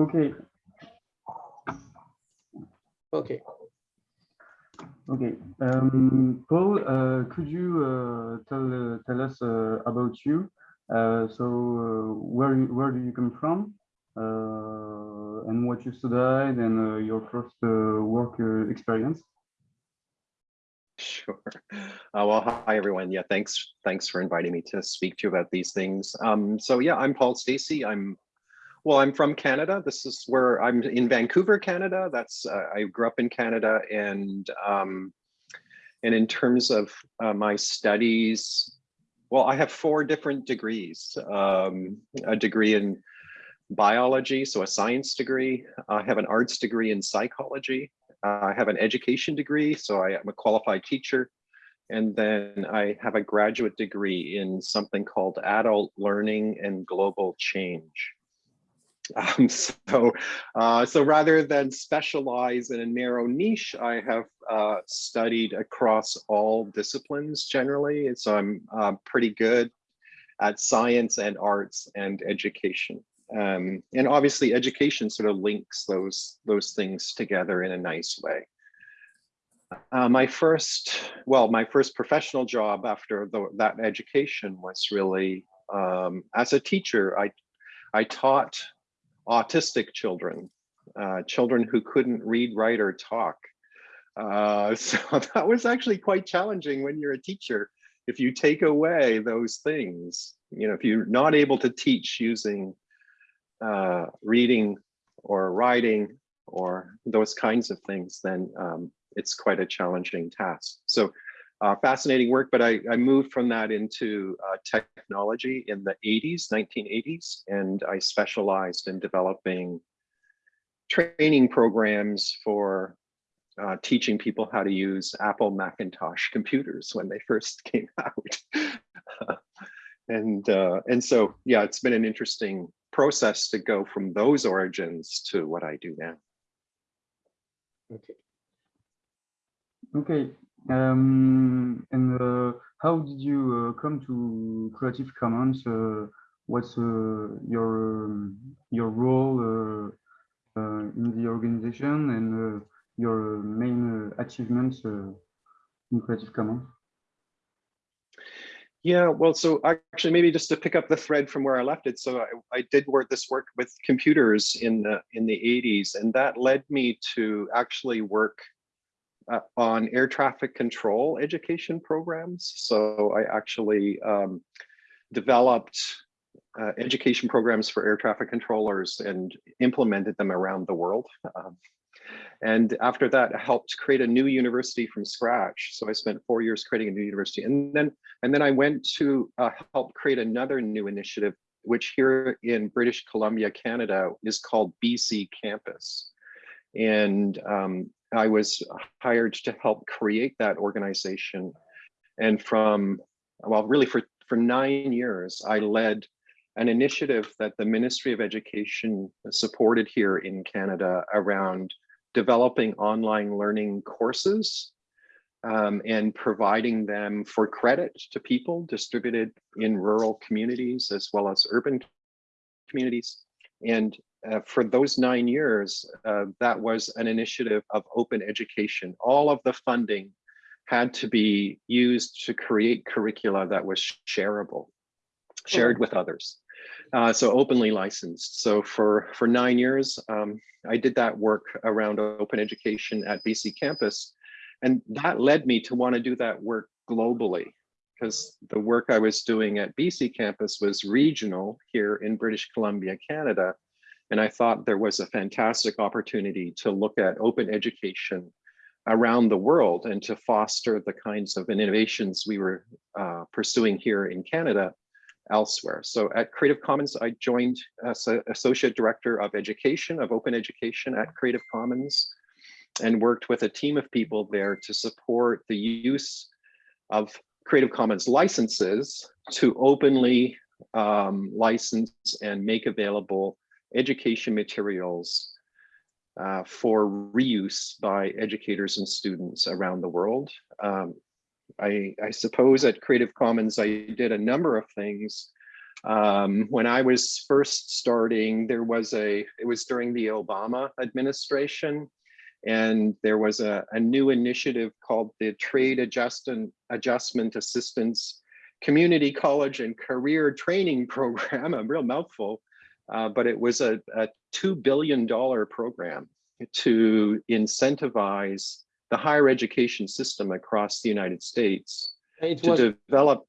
Okay. Okay. Okay. Um, Paul, uh, could you uh, tell uh, tell us uh, about you? Uh, so, uh, where you, where do you come from, uh, and what you studied, and uh, your first uh, work uh, experience? Sure. Uh, well, hi everyone. Yeah, thanks. Thanks for inviting me to speak to you about these things. Um, so yeah, I'm Paul Stacey. I'm well, I'm from Canada. This is where I'm in Vancouver, Canada. That's uh, I grew up in Canada, and um, and in terms of uh, my studies, well, I have four different degrees. Um, a degree in biology, so a science degree. I have an arts degree in psychology. I have an education degree, so I am a qualified teacher. And then I have a graduate degree in something called adult learning and global change. Um, so, uh, so rather than specialize in a narrow niche, I have uh, studied across all disciplines generally. So I'm uh, pretty good at science and arts and education. Um, and obviously education sort of links those, those things together in a nice way. Uh, my first, well, my first professional job after the, that education was really um, as a teacher. I, I taught autistic children, uh, children who couldn't read, write, or talk. Uh, so that was actually quite challenging when you're a teacher. If you take away those things, you know, if you're not able to teach using uh, reading or writing or those kinds of things, then um, it's quite a challenging task. So uh, fascinating work, but I, I, moved from that into uh, technology in the 80s, 1980s, and I specialized in developing training programs for uh, teaching people how to use Apple Macintosh computers when they first came out. and uh, and so, yeah, it's been an interesting process to go from those origins to what I do now. Okay. Okay. Um, and uh, how did you uh, come to Creative Commons? Uh, what's uh, your um, your role uh, uh, in the organization and your main achievements in Creative Commons? Yeah, well, so actually maybe just to pick up the thread from where I left it. So I, I, did work this work with computers in the in the 80s, and that led me to actually work uh, on air traffic control education programs. So I actually um, developed uh, education programs for air traffic controllers and implemented them around the world. Um, and after that, I helped create a new university from scratch. So I spent four years creating a new university. And then, and then I went to uh, help create another new initiative, which here in British Columbia, Canada, is called BC Campus. And um, I was hired to help create that organization. And from, well, really for, for nine years, I led an initiative that the Ministry of Education supported here in Canada around developing online learning courses um, and providing them for credit to people distributed in rural communities as well as urban communities. And uh, for those nine years, uh, that was an initiative of open education. All of the funding had to be used to create curricula that was shareable, shared with others. Uh, so openly licensed. So for, for nine years, um, I did that work around open education at BC campus. And that led me to want to do that work globally because the work I was doing at BC campus was regional here in British Columbia, Canada. And I thought there was a fantastic opportunity to look at open education around the world and to foster the kinds of innovations we were uh, pursuing here in Canada elsewhere. So at Creative Commons, I joined as Associate Director of Education, of Open Education at Creative Commons, and worked with a team of people there to support the use of Creative Commons licenses to openly um, license and make available education materials uh, for reuse by educators and students around the world. Um, I, I, suppose at Creative Commons, I did a number of things. Um, when I was first starting, there was a, it was during the Obama administration. And there was a, a new initiative called the Trade Adjustment, Adjustment Assistance Community College and Career Training Program, a real mouthful. Uh, but it was a, a $2 billion program to incentivize the higher education system across the United States It to was, develop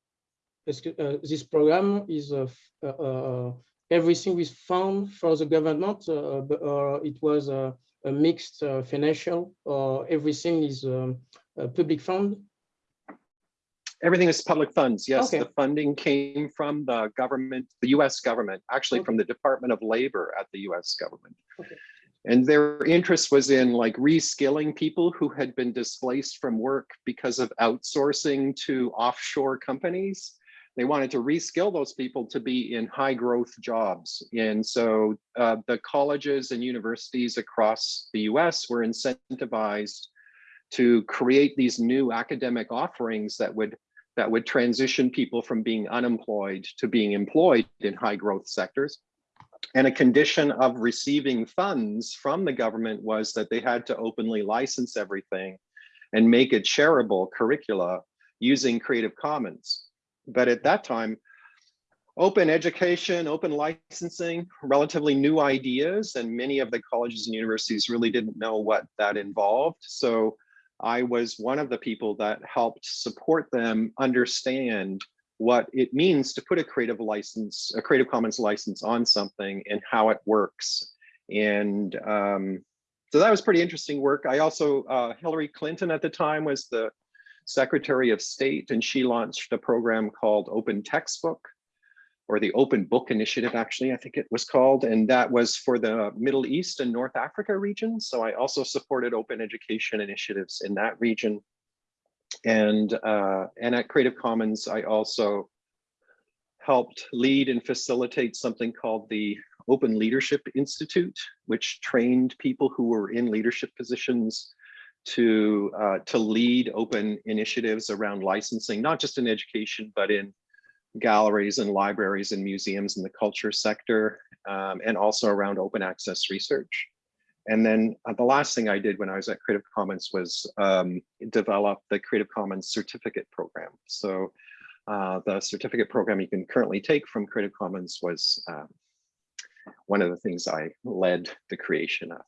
uh, this program is uh, uh, uh, everything is found for the government, uh, but, or it was a a mixed uh, financial, or everything is um, public fund? Everything is public funds. Yes, Okay. the funding came from the government, the US government, actually from the Department of Labor at the US government. Okay. And their interest was in like reskilling people who had been displaced from work because of outsourcing to offshore companies. They wanted to reskill those people to be in high growth jobs. And so uh, the colleges and universities across the US were incentivized to create these new academic offerings that would that would transition people from being unemployed to being employed in high growth sectors. And a condition of receiving funds from the government was that they had to openly license everything and make it shareable curricula using Creative Commons. But at that time, open education, open licensing, relatively new ideas, and many of the colleges and universities really didn't know what that involved. So I was one of the people that helped support them understand what it means to put a creative license, a Creative Commons license on something and how it works. And um, so that was pretty interesting work. I also, uh, Hillary Clinton at the time was the Secretary of State, and she launched a program called Open Textbook, or the Open Book Initiative, actually, I think it was called, and that was for the Middle East and North Africa region. So I also supported open education initiatives in that region. And, uh, and at Creative Commons, I also helped lead and facilitate something called the Open Leadership Institute, which trained people who were in leadership positions to, uh, to lead open initiatives around licensing, not just in education, but in galleries and libraries and museums in the culture sector, um, and also around open access research. And then uh, the last thing I did when I was at Creative Commons was um, develop the Creative Commons certificate program. So uh, the certificate program you can currently take from Creative Commons was um, one of the things I led the creation of.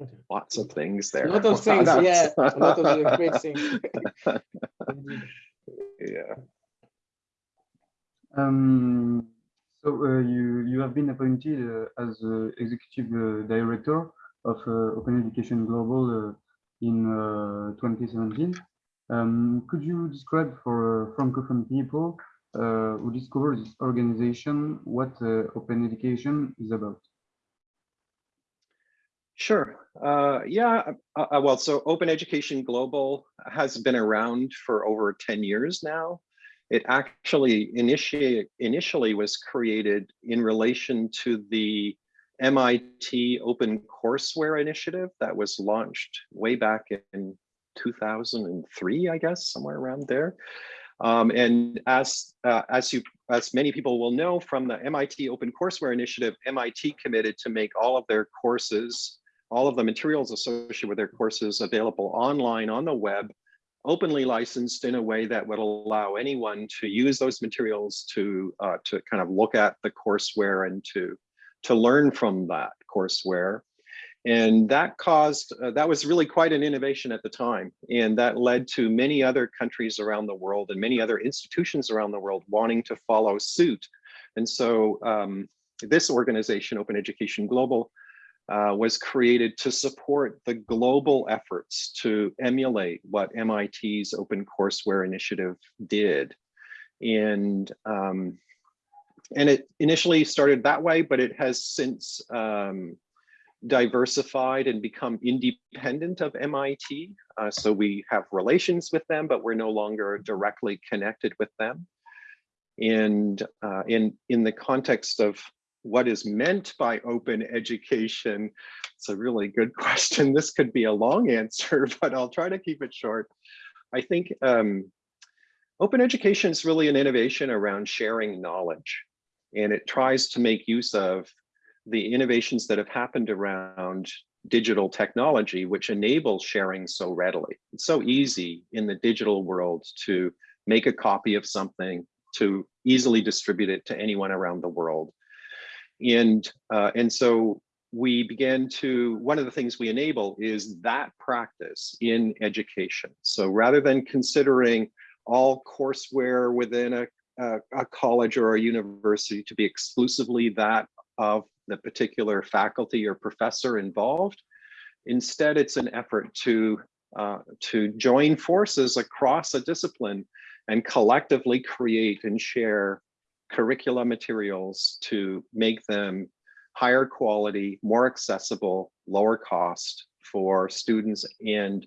Okay. Lots of things there. A lot of things, yeah, a lot of great things. Yeah. Um, so uh, you you have been appointed uh, as uh, executive director of Open Education Global in uh, 2017. Um, could you describe for francophone people uh, who discover this organization what uh, Open Education is about? Sure. Uh, yeah. Well, so Open Education Global has been around for over 10 years now. It actually initiate, initially was created in relation to the MIT Open Courseware Initiative that was launched way back in 2003, I guess, somewhere around there. Um, and as uh, as you as many people will know from the MIT Open Courseware Initiative, MIT committed to make all of their courses, all of the materials associated with their courses available online on the web, openly licensed in a way that would allow anyone to use those materials to uh, to kind of look at the courseware and to to learn from that courseware. And that caused, uh, that was really quite an innovation at the time. And that led to many other countries around the world and many other institutions around the world wanting to follow suit. And so um, this organization, Open Education Global, uh, was created to support the global efforts to emulate what MIT's Open Courseware Initiative did. And um, and it initially started that way, but it has since um, diversified and become independent of MIT. Uh, so we have relations with them, but we're no longer directly connected with them. And uh, in, in the context of what is meant by open education, it's a really good question. This could be a long answer, but I'll try to keep it short. I think um, open education is really an innovation around sharing knowledge. and it tries to make use of the innovations that have happened around digital technology, which enable sharing so readily. It's so easy in the digital world to make a copy of something, to easily distribute it to anyone around the world. And, uh, and so we began to, one of the things we enable is that practice in education. So rather than considering all courseware within a, a, a college or a university to be exclusively that of the particular faculty or professor involved. Instead, it's an effort to, uh, to join forces across a discipline and collectively create and share curricula materials to make them higher quality, more accessible, lower cost for students and,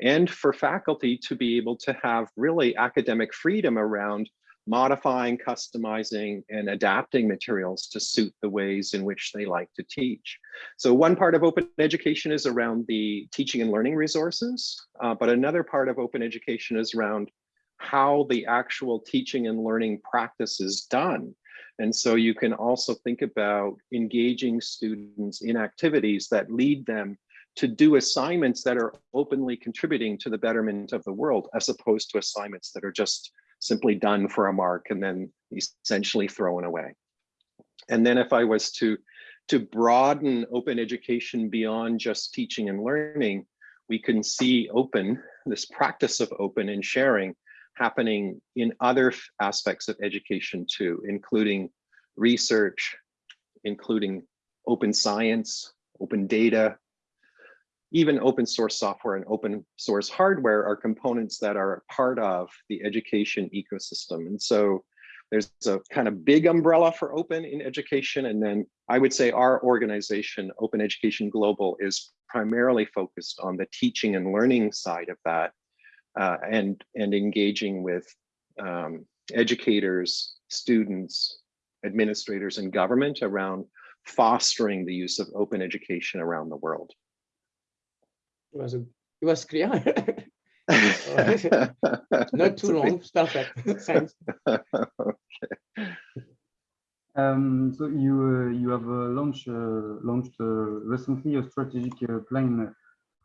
and for faculty to be able to have really academic freedom around modifying, customizing, and adapting materials to suit the ways in which they like to teach. So one part of open education is around the teaching and learning resources, uh, but another part of open education is around how the actual teaching and learning practice is done. And so you can also think about engaging students in activities that lead them to do assignments that are openly contributing to the betterment of the world, as opposed to assignments that are just simply done for a mark and then essentially thrown away. And then if I was to, to broaden open education beyond just teaching and learning, we can see open, this practice of open and sharing happening in other aspects of education too, including research, including open science, open data, even open source software and open source hardware are components that are part of the education ecosystem. And so there's a kind of big umbrella for open in education. And then I would say our organization, Open Education Global, is primarily focused on the teaching and learning side of that uh, and, and engaging with um, educators, students, administrators, and government around fostering the use of open education around the world. It was, a, it was clear. Not too long, perfect. Thanks. okay. Um, so you uh, you have uh, launched uh, launched uh, recently a strategic uh, plan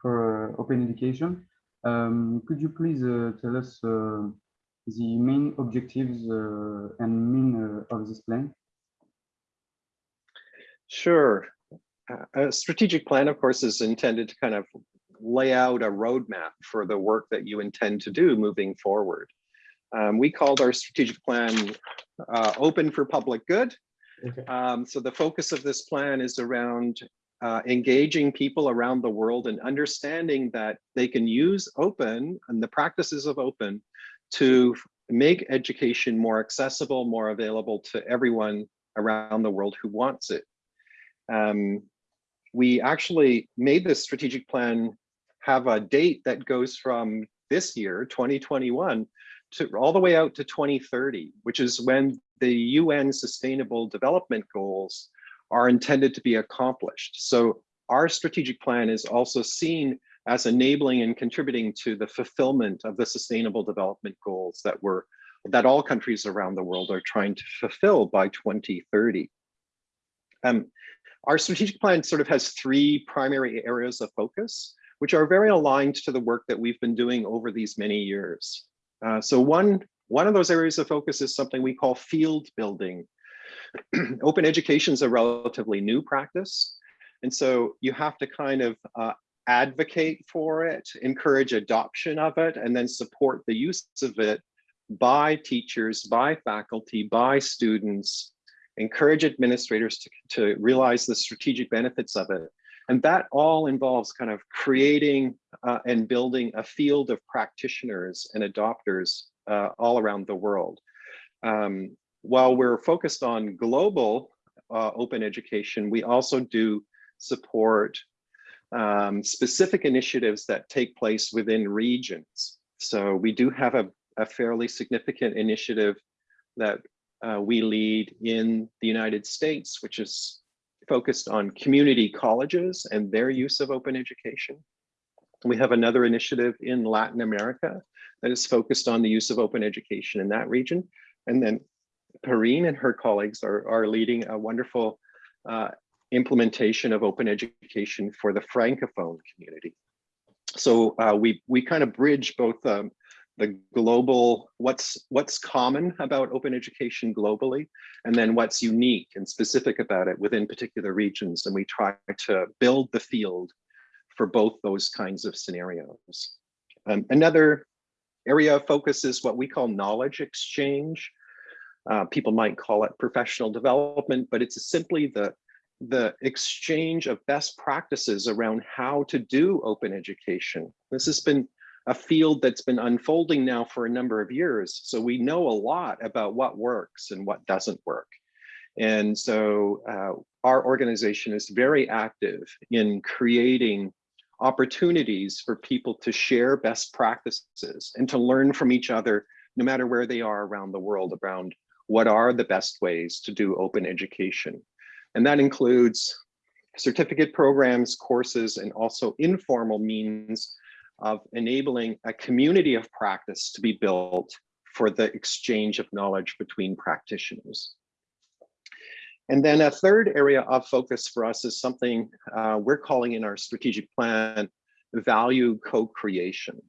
for uh, open education. Um, could you please tell us the main objectives and mean of this plan? Sure. A strategic plan, of course, is intended to kind of lay out a roadmap for the work that you intend to do moving forward. Um, we called our strategic plan uh, open for public good. Okay. Um, so the focus of this plan is around uh, engaging people around the world and understanding that they can use open and the practices of open to make education more accessible, more available to everyone around the world who wants it. Um, we actually made this strategic plan have a date that goes from this year, 2021, to all the way out to 2030, which is when the UN Sustainable Development Goals are intended to be accomplished. So our strategic plan is also seen as enabling and contributing to the fulfillment of the Sustainable Development Goals that were that all countries around the world are trying to fulfill by 2030. Um, our strategic plan sort of has three primary areas of focus which are very aligned to the work that we've been doing over these many years. Uh, so one, one of those areas of focus is something we call field building. Open education is a relatively new practice. And so you have to kind of uh, advocate for it, encourage adoption of it, and then support the use of it by teachers, by faculty, by students, encourage administrators to, to realize the strategic benefits of it. And that all involves kind of creating uh, and building a field of practitioners and adopters uh, all around the world. Um, while we're focused on global uh, open education, we also do support um, specific initiatives that take place within regions. So we do have a, a fairly significant initiative that uh, we lead in the United States, which is focused on community colleges and their use of open education. We have another initiative in Latin America that is focused on the use of open education in that region. And then Perrine and her colleagues are, are leading a wonderful uh, implementation of open education for the Francophone community. So uh, we, we kind of bridge both um, the global, what's, what's common about open education globally, and then what's unique and specific about it within particular regions. And we try to build the field for both those kinds of scenarios. Um, another area of focus is what we call knowledge exchange. Uh, people might call it professional development, but it's simply the, the exchange of best practices around how to do open education. This has been a field that's been unfolding now for a number of years. So we know a lot about what works and what doesn't work. And so uh, our organization is very active in creating opportunities for people to share best practices and to learn from each other, no matter where they are around the world, around what are the best ways to do open education. And that includes certificate programs, courses, and also informal means of enabling a community of practice to be built for the exchange of knowledge between practitioners. And then a third area of focus for us is something uh, we're calling in our strategic plan, value co-creation.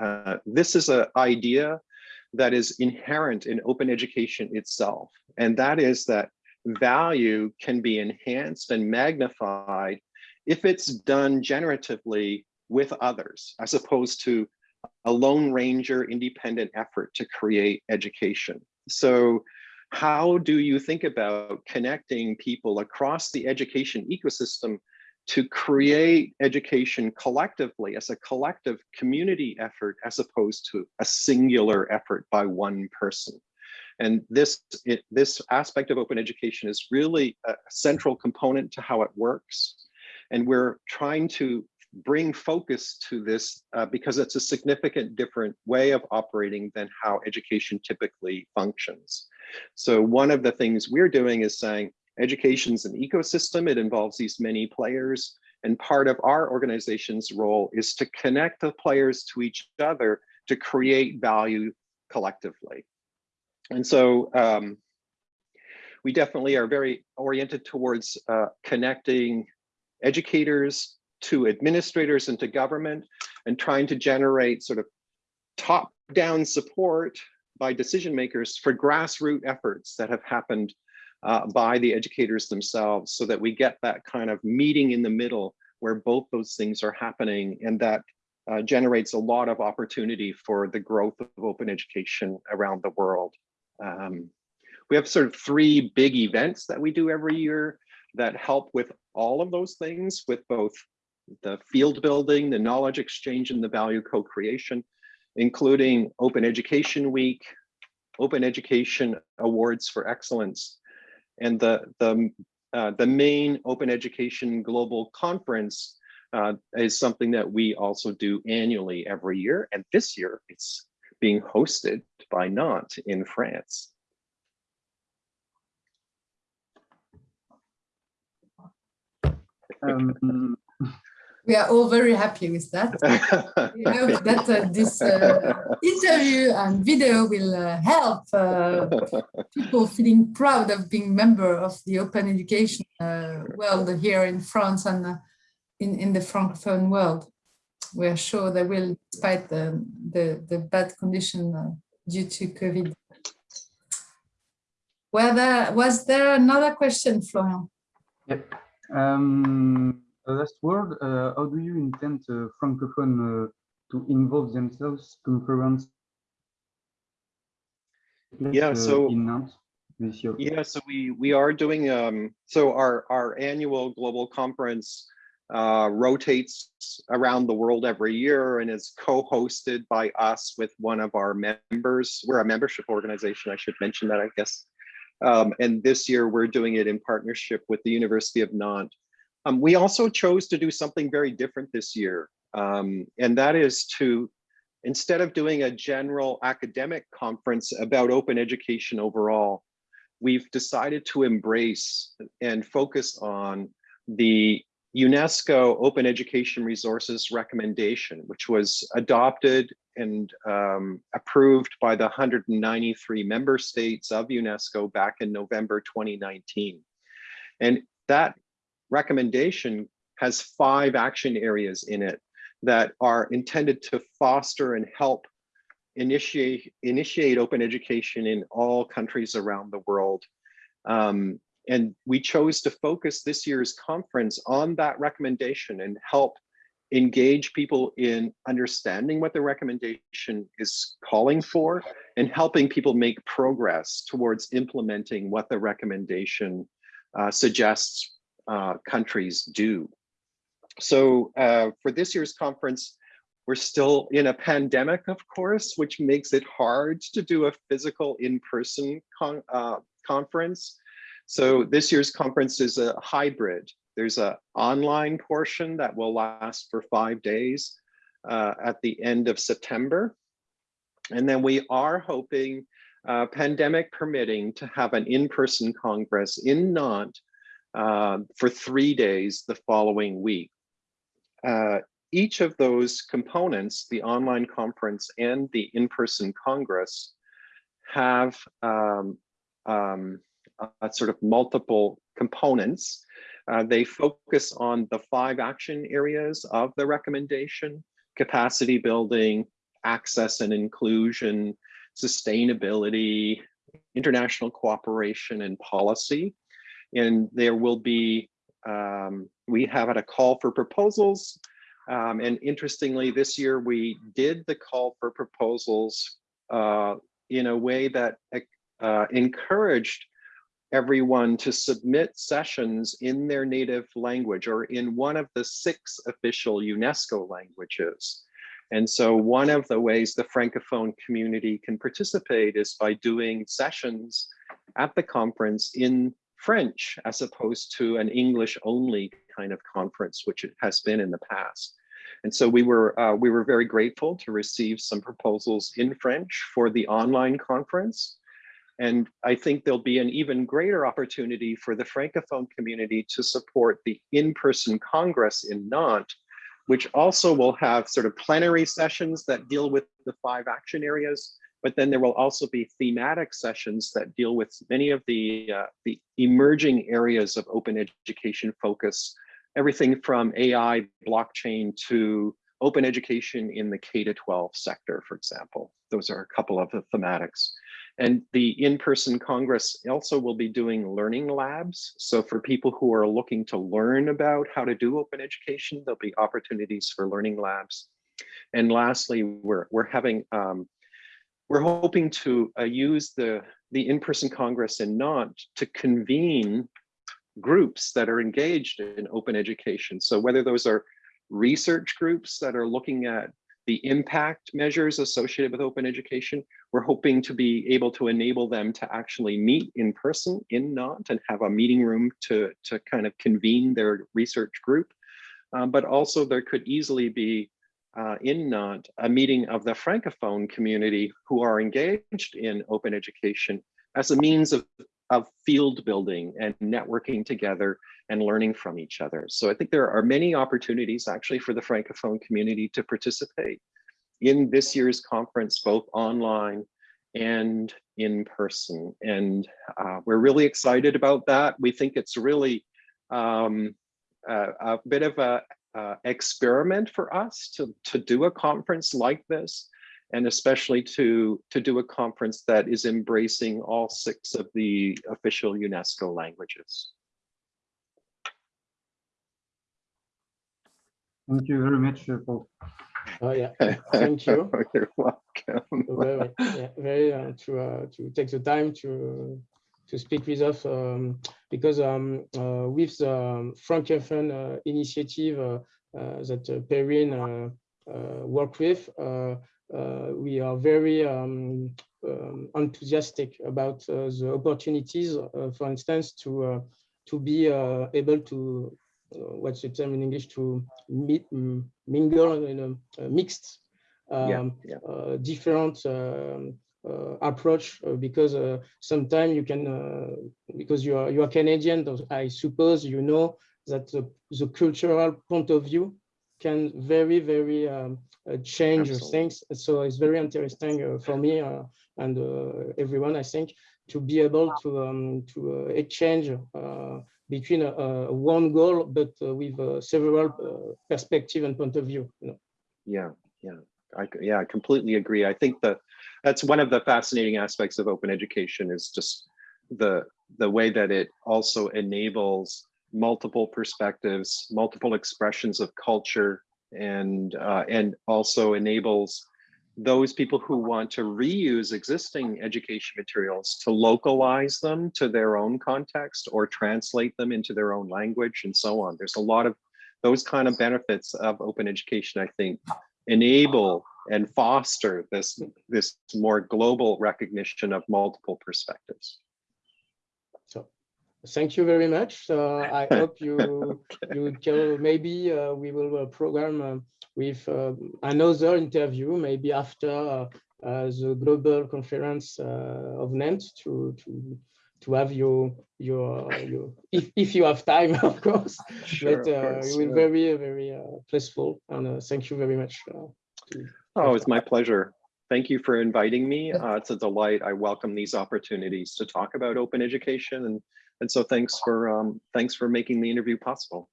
Uh, this is an idea that is inherent in open education itself. And that is that value can be enhanced and magnified if it's done generatively with others, as opposed to a lone ranger independent effort to create education. So how do you think about connecting people across the education ecosystem to create education collectively as a collective community effort as opposed to a singular effort by one person. And this, it, this aspect of open education is really a central component to how it works. And we're trying to bring focus to this uh, because it's a significant different way of operating than how education typically functions. So one of the things we're doing is saying education's an ecosystem. It involves these many players. And part of our organization's role is to connect the players to each other to create value collectively. And so um, we definitely are very oriented towards uh, connecting educators to administrators and to government and trying to generate sort of top down support by decision makers for grassroots efforts that have happened uh, by the educators themselves so that we get that kind of meeting in the middle where both those things are happening and that uh, generates a lot of opportunity for the growth of open education around the world. Um, we have sort of three big events that we do every year that help with all of those things with both the field building, the knowledge exchange, and the value co-creation including Open Education Week, Open Education Awards for Excellence, and the, the, uh, the main Open Education Global Conference uh, is something that we also do annually every year. And this year it's being hosted by Nantes in France. Um, we are all very happy with that. we hope that uh, this uh, interview and video will uh, help uh, people feeling proud of being member of the open education uh, world here in France and uh, in, in the Francophone world. We are sure they will, despite the, the, the bad condition due to COVID. Well, there, was there another question, Florian? Yep. Um, last word, uh, how do you intend uh, Francophone uh, to involve themselves conference? Yeah, so in Nantes this year. Yeah, so we we are doing um so our our annual global conference uh, rotates around the world every year and is co-hosted by us with one of our members. We're a membership organization, I should mention that, I guess. Um, and this year we're doing it in partnership with the University of Nantes. Um, we also chose to do something very different this year, um, and that is to, instead of doing a general academic conference about open education overall, we've decided to embrace and focus on the UNESCO Open Education Resources recommendation, which was adopted and um, approved by the 193 member states of UNESCO back in November 2019. And that recommendation has five action areas in it that are intended to foster and help initiate initiate open education in all countries around the world. Um, and we chose to focus this year's conference on that recommendation and help engage people in understanding what the recommendation is calling for and helping people make progress towards implementing what the recommendation uh, suggests uh, countries do. So uh, for this year's conference, we're still in a pandemic, of course, which makes it hard to do a physical in-person con uh, conference. So this year's conference is a hybrid. There's an online portion that will last for five days uh, at the end of September. And then we are hoping, uh, pandemic permitting, to have an in-person congress in Nantes uh, for three days the following week. Uh, each of those components, the online conference and the in-person congress, have um, um, a sort of multiple components. Uh, they focus on the five action areas of the recommendation, capacity building, access and inclusion, sustainability, international cooperation and policy. And there will be, um, we have had a call for proposals um, and interestingly, this year we did the call for proposals uh, in a way that uh, encouraged everyone to submit sessions in their native language or in one of the six official UNESCO languages. And so one of the ways the Francophone community can participate is by doing sessions at the conference in French as opposed to an English only kind of conference, which it has been in the past. And so we were uh, we were very grateful to receive some proposals in French for the online conference. And I think there'll be an even greater opportunity for the Francophone community to support the in-person Congress in Nantes, which also will have sort of plenary sessions that deal with the five action areas, but then there will also be thematic sessions that deal with many of the, uh, the emerging areas of open education focus everything from AI, blockchain to open education in the K to 12 sector, for example. Those are a couple of the thematics. And the in-person Congress also will be doing learning labs. So for people who are looking to learn about how to do open education, there'll be opportunities for learning labs. And lastly, we're, we're having, um, we're hoping to uh, use the, the in-person Congress in Nantes to convene groups that are engaged in open education. So whether those are research groups that are looking at the impact measures associated with open education, we're hoping to be able to enable them to actually meet in person in Nantes and have a meeting room to, to kind of convene their research group. Um, but also there could easily be uh, in Nantes a meeting of the Francophone community who are engaged in open education as a means of of field building and networking together and learning from each other. So I think there are many opportunities actually for the Francophone community to participate in this year's conference, both online and in person. And uh, we're really excited about that. We think it's really um, a, a, bit of a uh, experiment for us to, to do a conference like this and especially to, to do a conference that is embracing all six of the official UNESCO languages. Thank you very much, uh, Paul. Oh yeah, thank you. You're welcome. very, yeah, very uh, to uh, to take the time to to speak with us um, because um, uh, with the um, Francophone uh, initiative uh, that uh, Perrine worked with, uh, we are very um, um, enthusiastic about uh, the opportunities, uh, for instance, to to be able to what's the term in English to meet, mingle in a, mixed um, yeah, yeah. different um, uh, approach uh, because uh, sometimes you can because you are you are Canadian I suppose you know that the, the cultural point of view can very, very um, uh, change Absolutely. things. So it's very interesting uh, for me uh, and uh, everyone, I think, to be able to um, to uh, exchange uh, between a, a one goal, but uh, with uh, several uh, perspective and point of view. You know. Yeah, yeah, I, yeah, I completely agree. I think that that's one of the fascinating aspects of open education is just the the way that it also enables multiple perspectives, multiple expressions of culture, and uh, and also enables those people who want to reuse existing education materials to localize them to their own context or translate them into their own language and so on. There's a lot of those kind of benefits of open education, I think, enable and foster this, this more global recognition of multiple perspectives. So thank you very much. Uh, I hope you you can maybe uh, we will uh, program uh, with um, another interview maybe after uh, uh, the global conference uh, of Nantes to to to have your your your if, if you have time of course but uh, it will very very uh, blissful and uh, thank you very much uh, to- Oh, it's my pleasure. Thank you for inviting me. Uh, it's a delight. I welcome these opportunities to talk about open education and and so thanks for um, thanks for making the interview possible.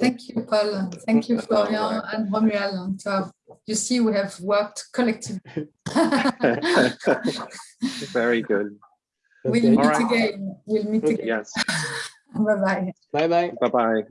Thank you, Paul. Thank you, Florian and Romuald. So you see, we have worked collectively. Very good. We'll meet All right. again. We'll meet again. Yes. Bye-bye. bye bye Bye bye.